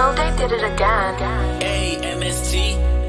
So they did it again. A-M-S-T.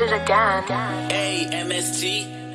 Did it again. T.